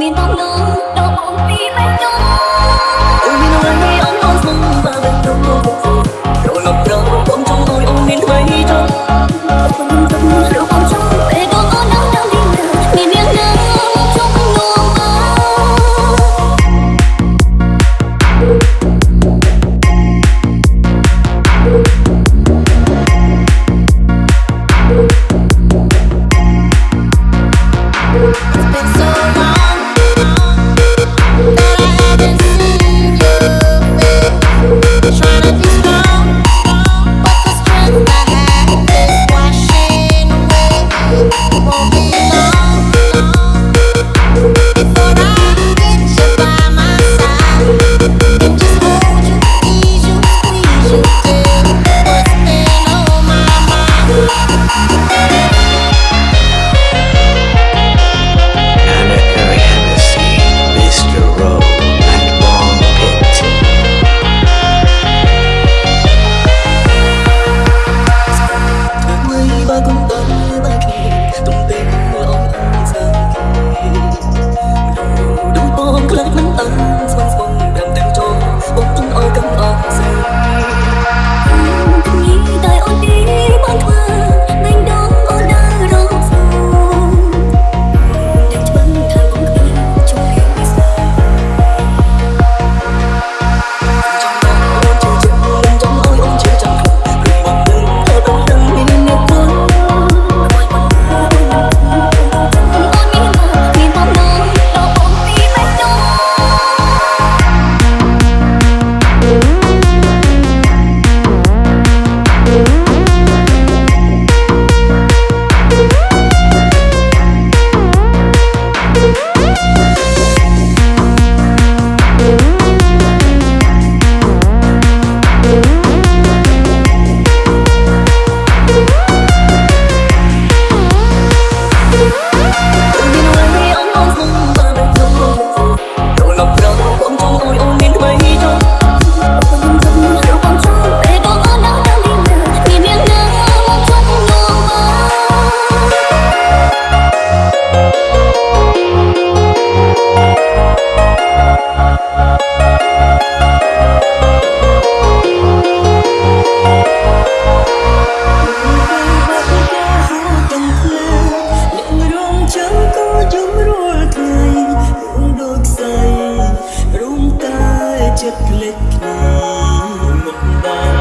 មានដំណងដល់បងពីបែកខ្ញុំ Oh, you know I'm click click click